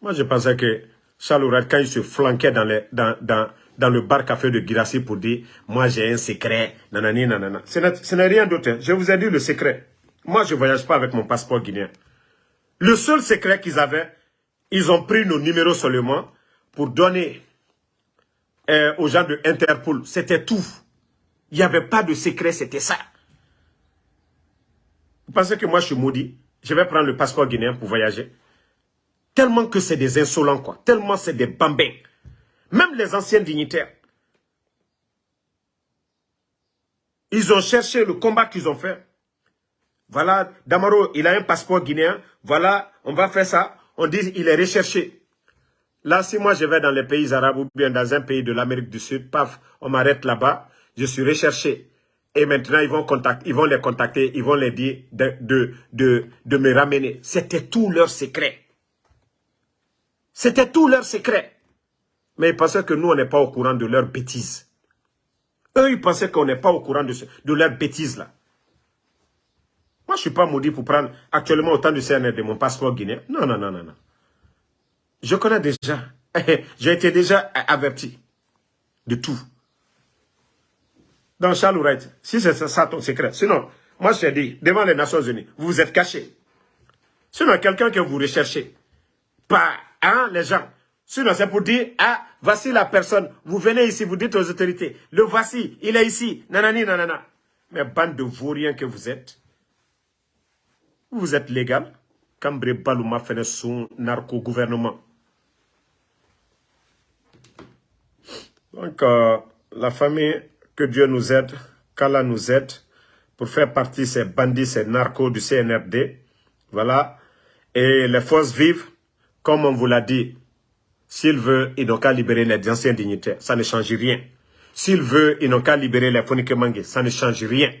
Moi, je pensais que Charles quand il se flanquait dans, dans le bar café de Girassi pour dire « Moi, j'ai un secret. » Nanani, nanana. Ce n'est rien d'autre. Hein. Je vous ai dit le secret. Moi, je ne voyage pas avec mon passeport guinéen. Le seul secret qu'ils avaient, ils ont pris nos numéros seulement pour donner euh, aux gens de Interpol. C'était tout. Il n'y avait pas de secret, c'était ça. Vous pensez que moi, je suis maudit? Je vais prendre le passeport guinéen pour voyager Tellement que c'est des insolents, quoi. Tellement c'est des bambins. Même les anciens dignitaires. Ils ont cherché le combat qu'ils ont fait. Voilà, Damaro, il a un passeport guinéen. Voilà, on va faire ça. On dit il est recherché. Là, si moi je vais dans les pays arabes ou bien dans un pays de l'Amérique du Sud, paf, on m'arrête là-bas, je suis recherché. Et maintenant, ils vont, les contacter, ils vont les dire de, de, de, de me ramener. C'était tout leur secret. C'était tout leur secret. Mais ils pensaient que nous, on n'est pas au courant de leurs bêtises. Eux, ils pensaient qu'on n'est pas au courant de, de leurs bêtises là. Moi, je ne suis pas maudit pour prendre actuellement autant de CNR de mon passeport guinéen. Non, non, non, non, non. Je connais déjà. [LAUGHS] J'ai été déjà averti de tout. Dans Charles Wright, si c'est ça ton secret. Sinon, moi je t'ai dit, devant les Nations Unies, vous vous êtes caché. Sinon, quelqu'un que vous recherchez, pas Hein, les gens Sinon, c'est pour dire, ah, voici la personne. Vous venez ici, vous dites aux autorités, le voici, il est ici, nanani, nanana. Mais bande de vauriens que vous êtes, vous êtes légal. Cambré Balouma fait son narco-gouvernement. Donc, euh, la famille, que Dieu nous aide, qu'Allah nous aide pour faire partie ces bandits, ces narcos du CNRD. Voilà. Et les forces vives, comme on vous l'a dit, s'il veut, ils n'ont qu'à libérer les anciens dignitaires. Ça ne change rien. S'il veut, ils n'ont qu'à libérer les Fonike Ça ne change rien.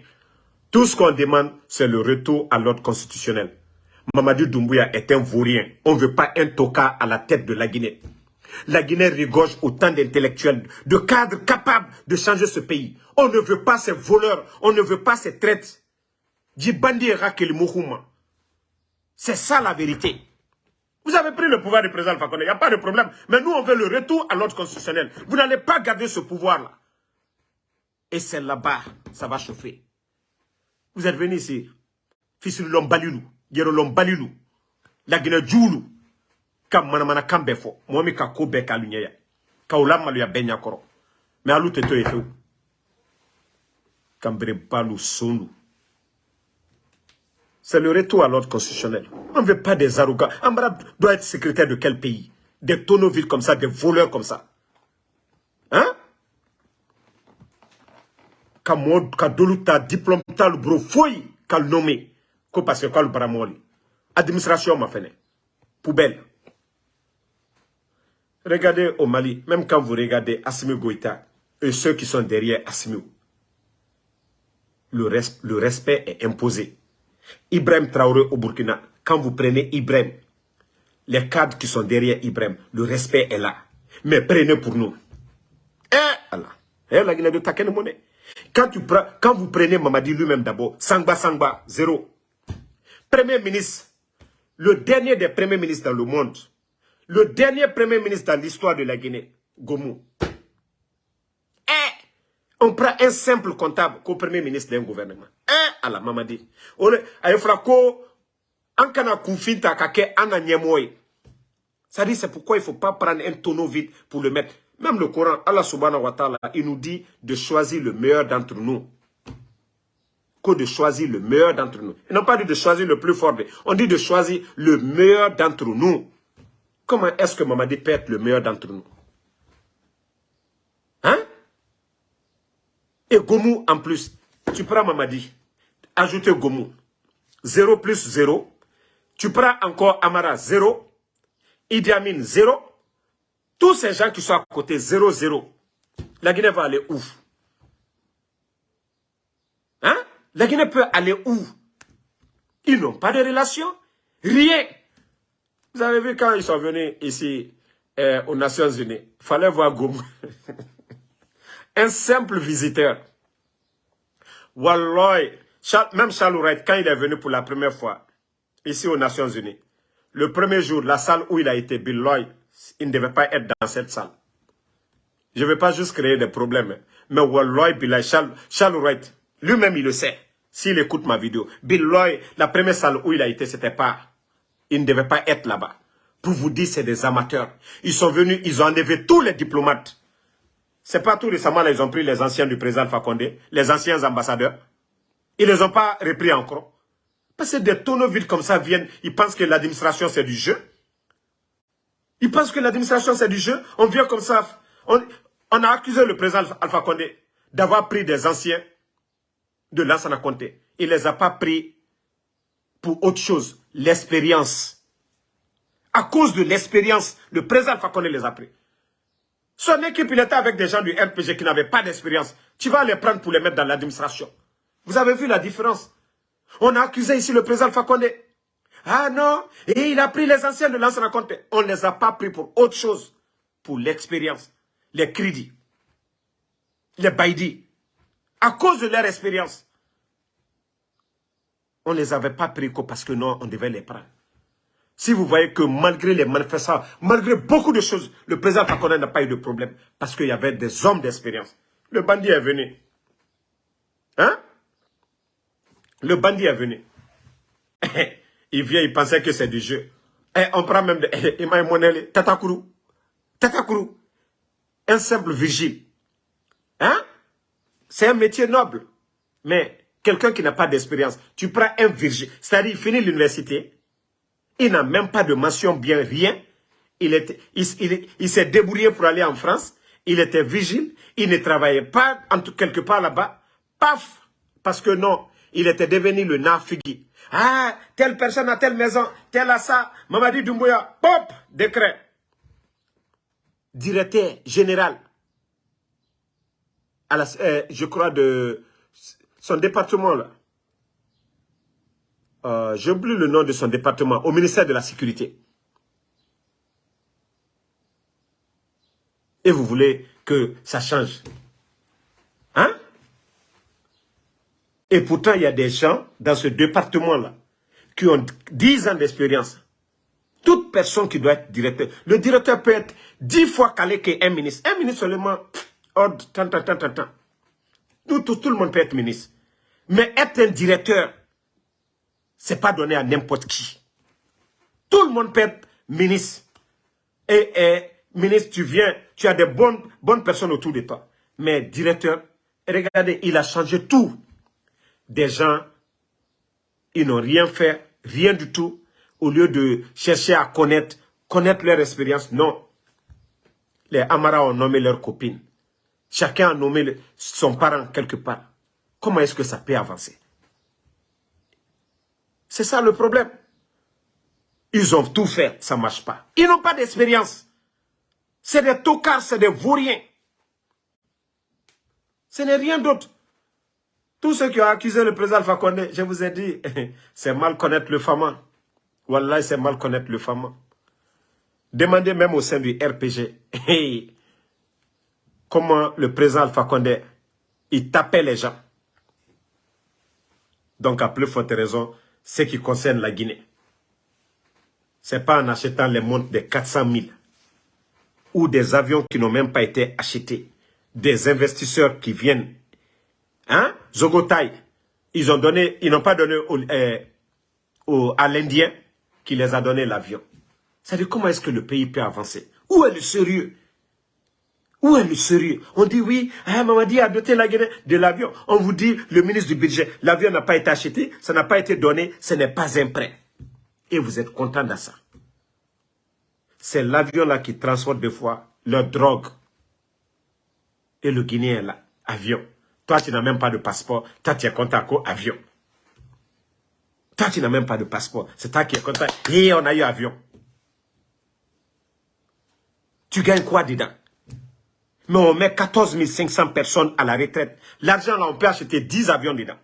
Tout ce qu'on demande, c'est le retour à l'ordre constitutionnel. Mamadou Doumbouya est un vaurien. On ne veut pas un toka à la tête de la Guinée. La Guinée rigorge autant d'intellectuels, de cadres capables de changer ce pays. On ne veut pas ces voleurs, on ne veut pas ces traites. C'est ça la vérité. Vous avez pris le pouvoir du président Fakonde, il n'y a pas de problème. Mais nous, on veut le retour à l'ordre constitutionnel. Vous n'allez pas garder ce pouvoir-là. Et c'est là-bas, ça va chauffer. Vous êtes venu ici, fils de l'homme Balilou, la Guinée Djoulou, ka manamana kan bɛɛ fɔ. Mɔgɔ min ka ko bɛɛ k'a ɲɛ ya. Ka o lamaloya bɛɛ ɲakɔrɔ mɛ alu tɛ to ye fewu. Kanberebalu sonu c'est le retour à l'ordre constitutionnel. On ne veut pas des arrogants. Ambara doit être secrétaire de quel pays? Des tonneaux comme ça des voleurs comme ça. Hein? Ka mɔgɔ ka dolu ta diplôme t'a lu bolo foyi ka nommé ko parce que k'alu bara mɔgɔ administration ma fɛnɛ. Poubelle Regardez au Mali, même quand vous regardez Assimi Goïta et ceux qui sont derrière Assimi, le, respect est imposé. Ibrahim Traoré au Burkina, quand vous prenez Ibrahim, les cadres qui sont derrière Ibrahim, le respect est là. Mais prenez pour nous. Eh, Allah. Eh, la Guinée de Quand, tu prends, quand vous prenez Mamadi lui-même d'abord, Sangba Sangba, zéro. Premier ministre, le dernier des premiers ministres dans le monde, le dernier premier ministre dans l'histoire de la Guinée, Gomou. Eh, on prend un simple comptable comme premier ministre d'un gouvernement. Eh, à la mamadi. On est, ko, an kana kunfinta kake. Ça dit, c'est pourquoi il ne faut pas prendre un tonneau vide pour le mettre. Même le Coran, Allah subhanahu wa ta'ala, il nous dit de choisir le meilleur d'entre nous. Que de choisir le meilleur d'entre nous. Ils n'ont pas dit de choisir le plus fort. On dit de choisir le meilleur d'entre nous. Comment est-ce que Mamadi peut être le meilleur d'entre nous? Hein? Et Gomou en plus. Tu prends Mamadi. Ajoutez Gomou. 0 plus 0. Tu prends encore Amara 0. Idi Amin 0. Tous ces gens qui sont à côté 0, 0. La Guinée va aller où? Hein? La Guinée peut aller où? Ils n'ont pas de relation. Rien. Vous avez vu quand ils sont venus ici euh, aux Nations Unies, il fallait voir Goumou. [LAUGHS] Un simple visiteur. Walloy, même Charles Wright, quand il est venu pour la première fois ici aux Nations Unies, le premier jour, la salle où il a été, Bill Lloyd, il ne devait pas être dans cette salle. Je ne veux pas juste créer des problèmes. Mais Walloy, Bill Charles, Charles lui-même il le sait, s'il écoute ma vidéo. Bill Lloyd, la première salle où il a été, c'était pas ils ne devaient pas être là-bas. Pour vous dire, c'est des amateurs. Ils sont venus, ils ont enlevé tous les diplomates. C'est pas tout récemment, là, ils ont pris les anciens du président Fakonde, les anciens ambassadeurs. Ils ne les ont pas repris encore. Parce que des tonneaux vides comme ça viennent, ils pensent que l'administration c'est du jeu. Ils pensent que l'administration c'est du jeu. On vient comme ça. On, a accusé le président Alpha Condé d'avoir pris des anciens de Lansana Conté. Il ne les a pas pris pour autre chose, l'expérience. À cause de l'expérience, le président Fakone les a pris. Son équipe, il était avec des gens du RPG qui n'avaient pas d'expérience. Tu vas les prendre pour les mettre dans l'administration. Vous avez vu la différence? On a accusé ici le président Fakone. Ah non, et il a pris les anciens de l'ancien compte. On ne les a pas pris pour autre chose. Pour l'expérience, les crédits, les baïdis. À cause de leur expérience. On ne les avait pas pris parce que non, on devait les prendre. Si vous voyez que malgré les manifestants, malgré beaucoup de choses, le président Fakone n'a pas eu de problème parce qu'il y avait des hommes d'expérience. Le bandit est venu. Hein? Le bandit est venu. [COUGHS] il vient, il pensait que c'est du jeu. Et on prend même de Emmanuel [COUGHS] Tatakuru. Tatakuru. Un simple vigile. Hein? C'est un métier noble. Mais quelqu'un qui n'a pas d'expérience, tu prends un virgin, c'est-à-dire il finit l'université, il n'a même pas de mention bien, rien, il, il, s'est débrouillé pour aller en France, il était vigile, il ne travaillait pas en quelque part là-bas, Paf Parce que non, il était devenu le nafigi. Ah, telle personne a telle maison, telle a ça. Mamadi Doumbouya, pop, décret. Directeur général. À euh, je crois de son département là. Euh, J'ai oublié le nom de son département, au ministère de la Sécurité. Et vous voulez que ça change. Hein? Et pourtant, il y a des gens dans ce département-là qui ont 10 ans d'expérience. Toute personne qui doit être directeur. Le directeur peut être 10 fois calé qu'un ministre. Un ministre seulement, ordre, tant, tant, tant, tant, tant. Tout, tout, tout le monde peut être ministre. Mais être un directeur, c'est pas donné à n'importe qui. Tout le monde peut être ministre. Et, ministre, tu viens, tu as des bonnes, bonnes personnes autour de toi. Mais directeur, regardez, il a changé tout. Des gens, ils n'ont rien fait, rien du tout. Au lieu de chercher à connaître, connaître leur expérience, non. Les Amara ont nommé leurs copines. Chacun a nommé son parent quelque part. Comment est-ce que ça peut avancer? C'est ça le problème. Ils ont tout fait, ça ne marche pas. Ils n'ont pas d'expérience. C'est des tocards, c'est des vauriens. Ce n'est rien d'autre. Tous ceux qui ont accusé le président Alpha Condé, je vous ai dit, [LAUGHS] c'est mal connaître le FAMA. Wallah, c'est mal connaître le FAMA. Demandez même au sein du RPG, [LAUGHS] comment le président Alpha Condé, il tapait les gens. Donc, à plus forte raison, ce qui concerne la Guinée. Ce n'est pas en achetant les montres de 400 000 ou des avions qui n'ont même pas été achetés. Des investisseurs qui viennent. Hein? Zogotai, ils ont donné, ils n'ont pas donné euh, à l'Indien qui les a donné l'avion. C'est-à-dire comment est-ce que le pays peut avancer? Où est le sérieux? Où est le sérieux? On dit oui, ah, Mamadi a doté la Guinée de l'avion. On vous dit, le ministre du budget, l'avion n'a pas été acheté, ça n'a pas été donné, ce n'est pas un prêt. Et vous êtes content de ça. C'est l'avion-là qui transporte des fois leur drogue. Et le Guinéen là, avion. Toi, tu n'as même pas de passeport. Toi, tu es content à avion. Toi, tu n'as même pas de passeport. C'est toi qui es content. Et on a eu avion. Tu gagnes quoi dedans? Mais on met 14 500 personnes à la retraite. L'argent là, on peut acheter 10 avions dedans.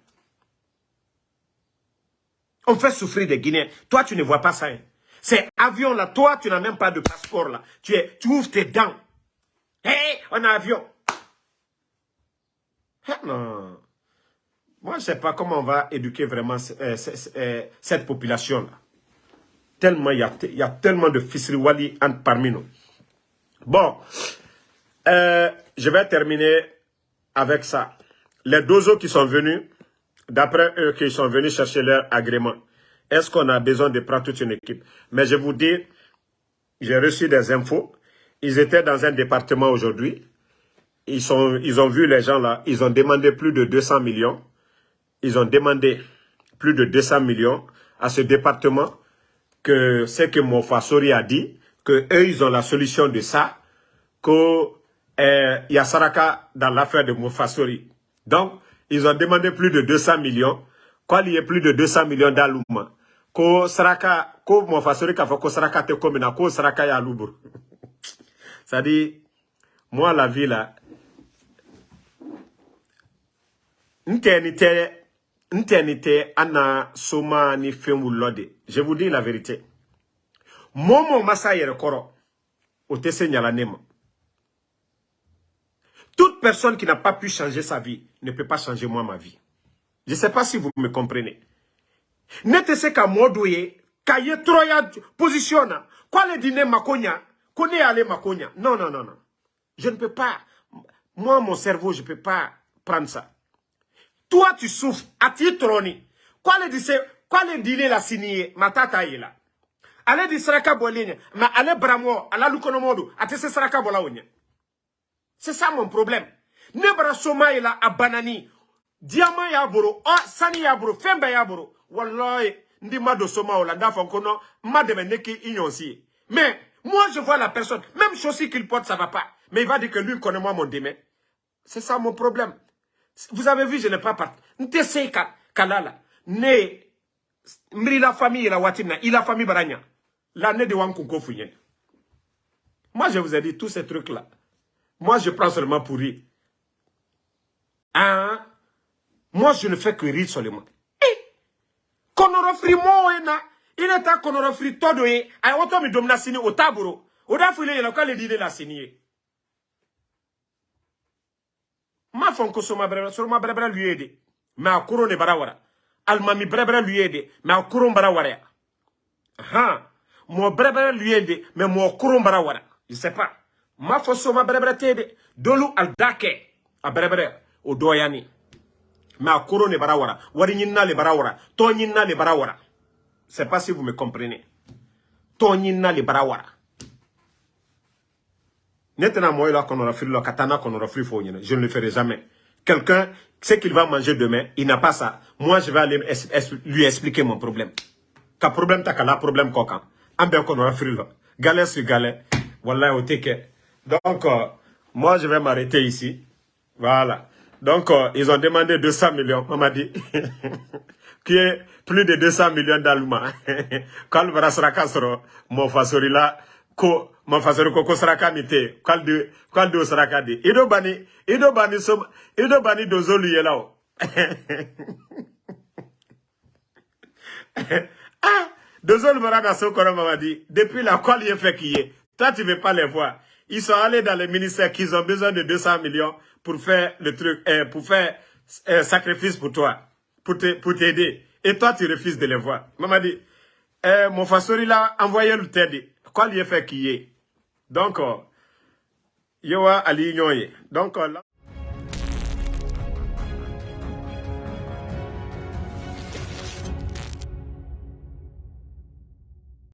On fait souffrir des Guinéens. Toi, tu ne vois pas ça. Hein. Ces avions-là, toi, tu n'as même pas de passeport là. Tu, es, tu ouvres tes dents. Hé, on a avion. Ah, non. Moi, je ne sais pas comment on va éduquer vraiment euh, euh, cette population-là. Tellement, il y a, tellement de fisriwali parmi nous. Bon, euh, je vais terminer avec ça. Les deux qui sont venus, d'après eux qui sont venus chercher leur agrément, est-ce qu'on a besoin de prendre toute une équipe? Mais je vous dis, j'ai reçu des infos. Ils étaient dans un département aujourd'hui. Ils, sont, ils ont vu les gens là. Ils ont demandé plus de 200 millions. Ils ont demandé plus de 200 millions à ce département que c'est que Mofasori a dit, que eux, ils ont la solution de ça, que eh, il y a Saraka dans l'affaire de Moufasori. Donc, ils ont demandé plus de 200 millions. Quoi, il y a plus de 200 millions d'Alouma. Ko Saraka, ko Moufasori ka ko Saraka te komina, ko Saraka ya lubur. Ça dit, moi, la vie là, ana soma ni lode. Je vous dis la vérité. Momo masa yere koro, o te se nyala nema. Toute personne qui n'a pas pu changer sa vie ne peut pas changer moi ma vie. Je ne sais pas si vous me comprenez. N'était qu'à modouye, kaye troya positionna. Quoi le dîner makonya, connaît aller makonya. Non, non, non, non. Je ne peux pas. Moi, mon cerveau, je ne peux pas prendre ça. Toi, tu souffres. À troni. Quoi le dîner, quoi le dîner la signé, ma tata est là. Allez di saraka boline, ma allez bramo, ala lukonomodo, ate se saraka bola c'est ça mon problème. Nebra soma ila a banani. Diamant ya boro, oh, sani ya boro, fembe ya boro. Wallahi, ndi mado soma ola, dafa kono, mademe neki ignonsi. Mais, moi je vois la personne, même chose qu'il porte, ça va pas. Mais il va dire que lui connaît moi mon démé. C'est ça mon problème. Vous avez vu, je n'ai pas parti. Ntese kalala. Ne, mri la famille la watina, il a famille baranya. La ne de wankunko. Moi, je vous ai dit tous ces trucs-là. Moi, je prends seulement pour rire. Hein? Moi, je ne fais que rire seulement. Eh! Konorofri mo ena. Il est à konorofri todo e. Ay auto mi domna sini au taburo. Oda file yena kwa le dide la sini Ma fonko soma brebra, soma brebra lui aide. Mais a kuro ne barawara. Almami brebra lui aide. Mais a kuro barawara. Ha. Mo brebra lui aide. Mais mo kuro barawara. Je sais pas. Ma fo soma tede. Dolu al dake. A brebra. O doyani. Mais a kuro ne barawara. Wari nyinna le barawara. To nyinna le barawara. Je sais pas si vous me comprenez. To nyinna le barawara. Je ne le ferai jamais. Quelqu'un, ce qu'il va manger demain, il n'a pas ça. Moi, je vais aller lui expliquer mon problème. Ka problème ta kala problème kokan. Ambe konora frilo. Galère sur galère. Wallah au teke. Donc, euh, moi, je vais m'arrêter ici. Voilà. Donc, euh, ils ont demandé 200 millions. On m'a dit [LAUGHS] qui est plus de 200 millions d'Allemands. [LAUGHS] Quand le Brasraka sera, mon fasori là, ko mafasaro ko ko saraka mi te kwalde kwalde saraka de ido bani ido bani so ido bani dozolu yela [LAUGHS] o ah dozolu marada so kono mama dit depuis la quoi il fait qui est toi tu veux pas les voir ils sont allés dans le ministère qu'ils ont besoin de 200 millions pour faire le truc euh, pour faire un euh, sacrifice pour toi pour te pour t'aider. Et toi tu refuses de les voir. Maman dit eh, mon fasori là envoyé le t'aider quoi lui fait qui est? Donc, il y a Ali Donc,